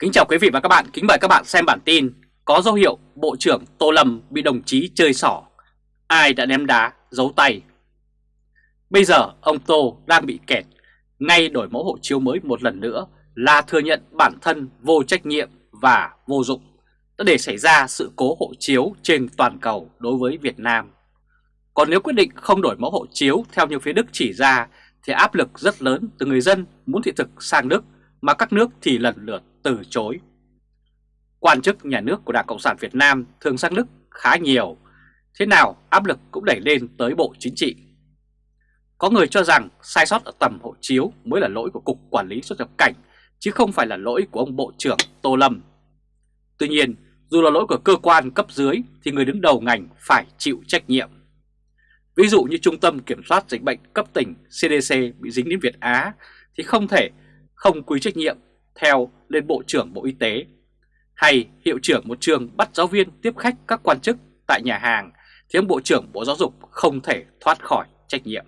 Kính chào quý vị và các bạn, kính mời các bạn xem bản tin Có dấu hiệu Bộ trưởng Tô Lâm bị đồng chí chơi xỏ. Ai đã ném đá, giấu tay. Bây giờ ông Tô đang bị kẹt. Ngay đổi mẫu hộ chiếu mới một lần nữa Là thừa nhận bản thân vô trách nhiệm và vô dụng. Đã để xảy ra sự cố hộ chiếu trên toàn cầu đối với Việt Nam. Còn nếu quyết định không đổi mẫu hộ chiếu theo như phía Đức chỉ ra Thì áp lực rất lớn từ người dân muốn thị thực sang Đức Mà các nước thì lần lượt từ chối. Quan chức nhà nước của Đảng Cộng sản Việt Nam thường sang Đức khá nhiều, thế nào áp lực cũng đẩy lên tới Bộ Chính trị. Có người cho rằng sai sót ở tầm hộ chiếu mới là lỗi của Cục Quản lý xuất nhập cảnh, chứ không phải là lỗi của ông Bộ trưởng Tô Lâm. Tuy nhiên, dù là lỗi của cơ quan cấp dưới thì người đứng đầu ngành phải chịu trách nhiệm. Ví dụ như Trung tâm Kiểm soát Dịch bệnh cấp tỉnh CDC bị dính đến Việt Á thì không thể không quy trách nhiệm theo lên Bộ trưởng Bộ Y tế, hay hiệu trưởng một trường bắt giáo viên tiếp khách các quan chức tại nhà hàng thì ông Bộ trưởng Bộ Giáo dục không thể thoát khỏi trách nhiệm.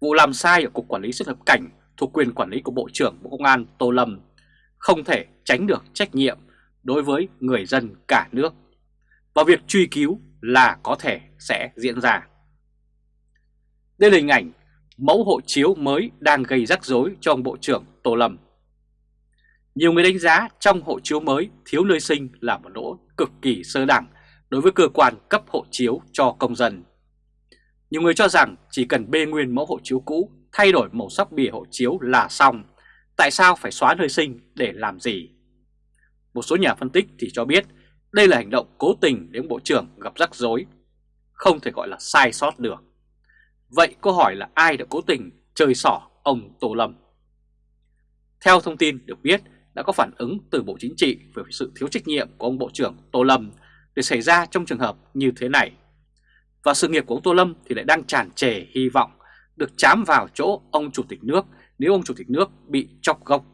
Vụ làm sai ở Cục Quản lý xuất nhập cảnh thuộc quyền quản lý của Bộ trưởng Bộ Công an Tô Lâm không thể tránh được trách nhiệm đối với người dân cả nước và việc truy cứu là có thể sẽ diễn ra. Đây là hình ảnh mẫu hộ chiếu mới đang gây rắc rối cho ông Bộ trưởng Tô Lâm. Nhiều người đánh giá trong hộ chiếu mới thiếu nơi sinh là một lỗ cực kỳ sơ đẳng đối với cơ quan cấp hộ chiếu cho công dân. Nhiều người cho rằng chỉ cần bê nguyên mẫu hộ chiếu cũ, thay đổi màu sắc bìa hộ chiếu là xong. Tại sao phải xóa nơi sinh để làm gì? Một số nhà phân tích thì cho biết đây là hành động cố tình để ông Bộ trưởng gặp rắc rối. Không thể gọi là sai sót được. Vậy câu hỏi là ai đã cố tình chơi xỏ ông Tô Lâm? Theo thông tin được biết, đã có phản ứng từ Bộ Chính trị về sự thiếu trách nhiệm của ông Bộ trưởng Tô Lâm để xảy ra trong trường hợp như thế này. Và sự nghiệp của ông Tô Lâm thì lại đang tràn trề hy vọng được chám vào chỗ ông Chủ tịch nước nếu ông Chủ tịch nước bị chọc gốc.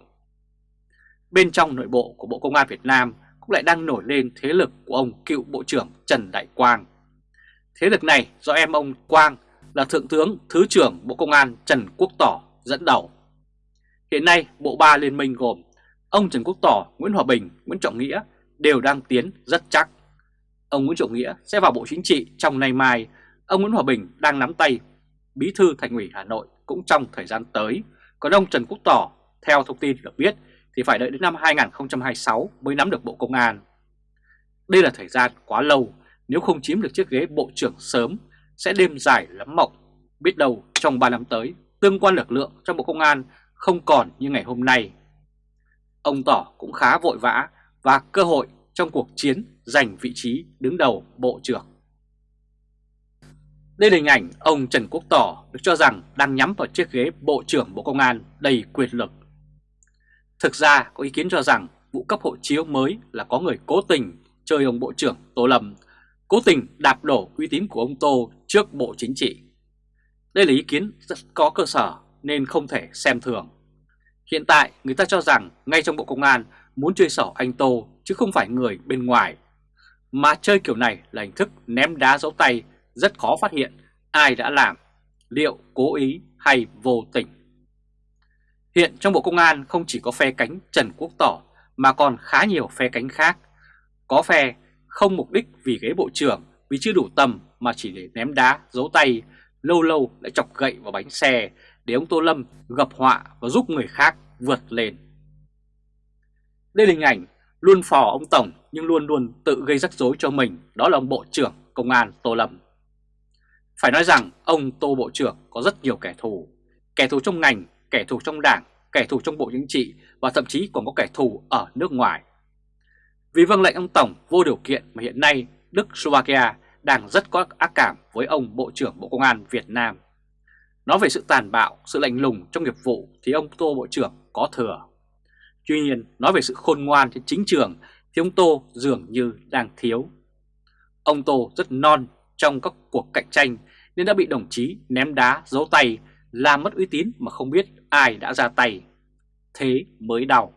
Bên trong nội bộ của Bộ Công an Việt Nam cũng lại đang nổi lên thế lực của ông cựu Bộ trưởng Trần Đại Quang. Thế lực này do em ông Quang là Thượng tướng Thứ trưởng Bộ Công an Trần Quốc Tỏ dẫn đầu. Hiện nay, Bộ Ba Liên minh gồm ông Trần Quốc Tỏ, Nguyễn Hòa Bình, Nguyễn Trọng Nghĩa đều đang tiến rất chắc. Ông Nguyễn Trọng Nghĩa sẽ vào Bộ Chính trị trong nay mai, ông Nguyễn Hòa Bình đang nắm tay Bí thư Thành ủy Hà Nội cũng trong thời gian tới, còn ông Trần Quốc Tỏ, theo thông tin được biết, thì phải đợi đến năm 2026 mới nắm được Bộ Công an. Đây là thời gian quá lâu, nếu không chiếm được chiếc ghế Bộ trưởng sớm, sẽ đêm dài lắm mộng. Biết đâu trong 3 năm tới, tương quan lực lượng trong Bộ Công an không còn như ngày hôm nay ông Tỏ cũng khá vội vã và cơ hội trong cuộc chiến giành vị trí đứng đầu Bộ trưởng. Đây là hình ảnh ông Trần Quốc Tỏ được cho rằng đang nhắm vào chiếc ghế Bộ trưởng Bộ Công an đầy quyền lực. Thực ra có ý kiến cho rằng vụ cấp hộ chiếu mới là có người cố tình chơi ông Bộ trưởng Tô Lâm, cố tình đạp đổ uy tín của ông Tô trước Bộ Chính trị. Đây là ý kiến rất có cơ sở nên không thể xem thường. Hiện tại người ta cho rằng ngay trong Bộ Công an muốn chơi xỏ anh Tô chứ không phải người bên ngoài. Mà chơi kiểu này là hình thức ném đá dấu tay rất khó phát hiện ai đã làm, liệu cố ý hay vô tình. Hiện trong Bộ Công an không chỉ có phe cánh Trần Quốc Tỏ mà còn khá nhiều phe cánh khác. Có phe không mục đích vì ghế bộ trưởng vì chưa đủ tầm mà chỉ để ném đá, giấu tay, lâu lâu lại chọc gậy vào bánh xe để ông Tô Lâm gặp họa và giúp người khác vượt lên. Đây là hình ảnh luôn phò ông Tổng nhưng luôn luôn tự gây rắc rối cho mình, đó là ông Bộ trưởng Công an Tô Lâm. Phải nói rằng ông Tô Bộ trưởng có rất nhiều kẻ thù, kẻ thù trong ngành, kẻ thù trong đảng, kẻ thù trong Bộ Chính trị và thậm chí còn có kẻ thù ở nước ngoài. Vì vâng lệnh ông Tổng vô điều kiện mà hiện nay Đức Slovakia đang rất có ác cảm với ông Bộ trưởng Bộ Công an Việt Nam. Nói về sự tàn bạo, sự lạnh lùng trong nghiệp vụ thì ông Tô Bộ trưởng có thừa. Tuy nhiên, nói về sự khôn ngoan trên chính trường thì ông Tô dường như đang thiếu. Ông Tô rất non trong các cuộc cạnh tranh nên đã bị đồng chí ném đá, giấu tay, làm mất uy tín mà không biết ai đã ra tay. Thế mới đau.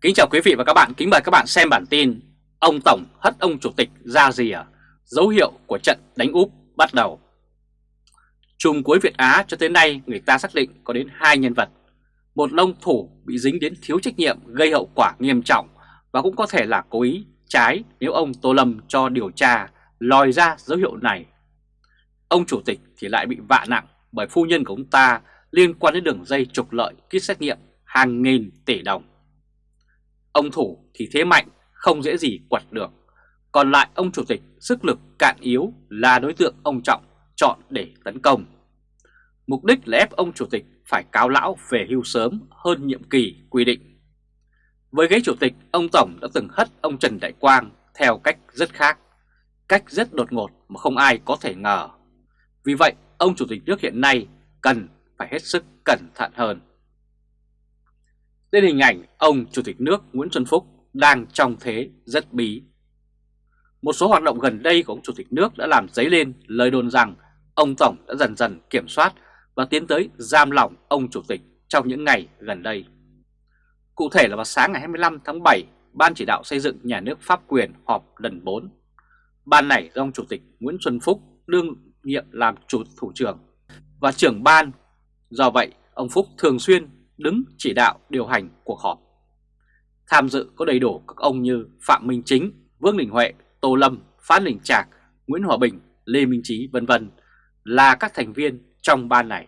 Kính chào quý vị và các bạn, kính mời các bạn xem bản tin Ông Tổng hất ông Chủ tịch ra rìa, à? Dấu hiệu của trận đánh úp bắt đầu. Trùng cuối Việt Á cho tới nay người ta xác định có đến hai nhân vật. một lông thủ bị dính đến thiếu trách nhiệm gây hậu quả nghiêm trọng và cũng có thể là cố ý trái nếu ông Tô Lâm cho điều tra lòi ra dấu hiệu này. Ông chủ tịch thì lại bị vạ nặng bởi phu nhân của ông ta liên quan đến đường dây trục lợi kit xét nghiệm hàng nghìn tỷ đồng. Ông thủ thì thế mạnh, không dễ gì quật được. Còn lại ông chủ tịch sức lực cạn yếu là đối tượng ông Trọng chọn để tấn công. Mục đích là ép ông chủ tịch phải cáo lão về hưu sớm hơn nhiệm kỳ quy định. Với ghế chủ tịch, ông Tổng đã từng hất ông Trần Đại Quang theo cách rất khác, cách rất đột ngột mà không ai có thể ngờ. Vì vậy, ông chủ tịch nước hiện nay cần phải hết sức cẩn thận hơn. Đây hình ảnh ông chủ tịch nước Nguyễn Xuân Phúc đang trong thế rất bí. Một số hoạt động gần đây của ông chủ tịch nước đã làm dấy lên lời đồn rằng ông Tổng đã dần dần kiểm soát và tiến tới giam lỏng ông chủ tịch trong những ngày gần đây. Cụ thể là vào sáng ngày 25 tháng 7, Ban chỉ đạo xây dựng nhà nước pháp quyền họp lần 4. Ban này do ông chủ tịch Nguyễn Xuân Phúc đương nhiệm làm chủ thủ trưởng và trưởng ban. Do vậy, ông Phúc thường xuyên đứng chỉ đạo điều hành cuộc họp. Tham dự có đầy đủ các ông như Phạm Minh Chính, Vương Đình Huệ, Tô Lâm, Phan Đình Trạc, Nguyễn Hòa Bình, Lê Minh Trí vân vân là các thành viên trong ban này.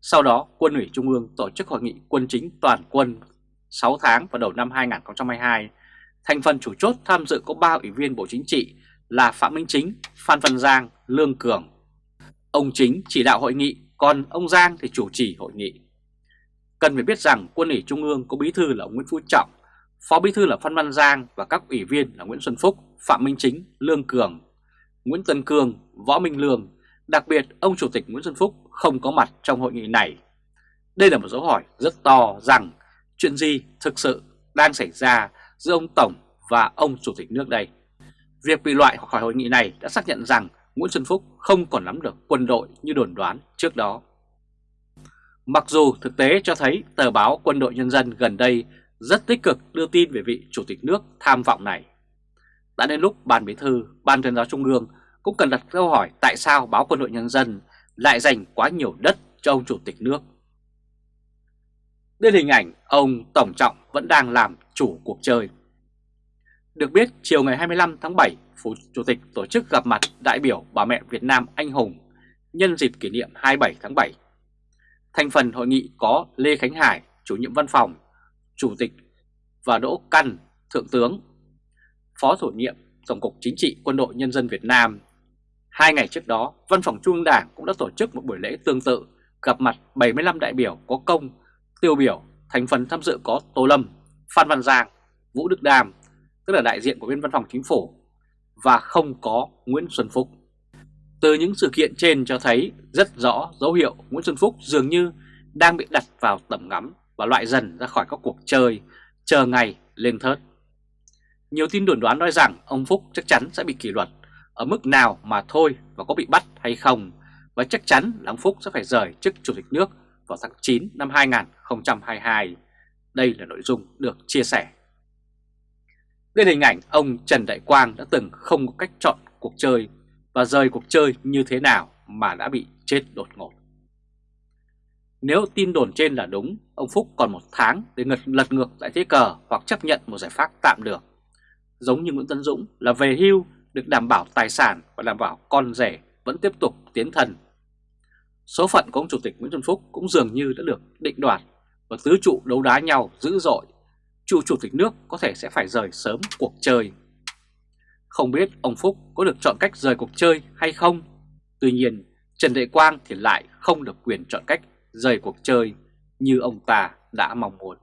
Sau đó, Quân ủy Trung ương tổ chức hội nghị quân chính toàn quân 6 tháng vào đầu năm 2022. Thành phần chủ chốt tham dự có 3 ủy viên Bộ Chính trị là Phạm Minh Chính, Phan Văn Giang, Lương Cường. Ông Chính chỉ đạo hội nghị, còn ông Giang thì chủ trì hội nghị. Cần phải biết rằng quân ủy Trung ương có bí thư là ông Nguyễn Phú Trọng, phó bí thư là Phan Văn Giang và các ủy viên là Nguyễn Xuân Phúc, Phạm Minh Chính, Lương Cường, Nguyễn Tân Cường, Võ Minh Lương. Đặc biệt, ông Chủ tịch Nguyễn Xuân Phúc không có mặt trong hội nghị này. Đây là một dấu hỏi rất to rằng chuyện gì thực sự đang xảy ra giữa ông Tổng và ông Chủ tịch nước đây. Việc bị loại khỏi hội nghị này đã xác nhận rằng Nguyễn Xuân Phúc không còn nắm được quân đội như đồn đoán trước đó. Mặc dù thực tế cho thấy tờ báo Quân đội Nhân dân gần đây rất tích cực đưa tin về vị Chủ tịch nước tham vọng này. Đã đến lúc Ban Bí thư, Ban tuyên giáo Trung ương cũng cần đặt câu hỏi tại sao báo Quân đội Nhân dân lại dành quá nhiều đất cho ông Chủ tịch nước. Đây hình ảnh ông Tổng Trọng vẫn đang làm chủ cuộc chơi. Được biết, chiều ngày 25 tháng 7, Phủ Chủ tịch tổ chức gặp mặt đại biểu bà mẹ Việt Nam anh hùng nhân dịp kỷ niệm 27 tháng 7. Thành phần hội nghị có Lê Khánh Hải, chủ nhiệm văn phòng, chủ tịch và Đỗ Căn, thượng tướng, phó thủ nhiệm Tổng cục Chính trị Quân đội Nhân dân Việt Nam. Hai ngày trước đó, Văn phòng Trung ương Đảng cũng đã tổ chức một buổi lễ tương tự gặp mặt 75 đại biểu có công, tiêu biểu, thành phần tham dự có Tô Lâm, Phan Văn Giang, Vũ Đức Đàm, tức là đại diện của bên văn phòng chính phủ, và không có Nguyễn Xuân Phúc. Từ những sự kiện trên cho thấy rất rõ dấu hiệu Nguyễn Xuân Phúc dường như đang bị đặt vào tầm ngắm và loại dần ra khỏi các cuộc chơi, chờ ngày lên thớt. Nhiều tin đồn đoán nói rằng ông Phúc chắc chắn sẽ bị kỷ luật ở mức nào mà thôi và có bị bắt hay không, và chắc chắn là ông Phúc sẽ phải rời chức Chủ tịch nước vào tháng 9 năm 2022. Đây là nội dung được chia sẻ. Đây là hình ảnh ông Trần Đại Quang đã từng không có cách chọn cuộc chơi và rời cuộc chơi như thế nào mà đã bị chết đột ngột. Nếu tin đồn trên là đúng, ông Phúc còn một tháng để ngật lật ngược lại thế cờ hoặc chấp nhận một giải pháp tạm được. Giống như Nguyễn Tân Dũng là về hưu được đảm bảo tài sản và đảm bảo con rể vẫn tiếp tục tiến thần. Số phận của ông Chủ tịch Nguyễn Xuân Phúc cũng dường như đã được định đoạt và tứ trụ đấu đá nhau dữ dội. Chủ Chủ tịch nước có thể sẽ phải rời sớm cuộc chơi. Không biết ông Phúc có được chọn cách rời cuộc chơi hay không? Tuy nhiên, Trần Đại Quang thì lại không được quyền chọn cách rời cuộc chơi như ông ta đã mong muốn.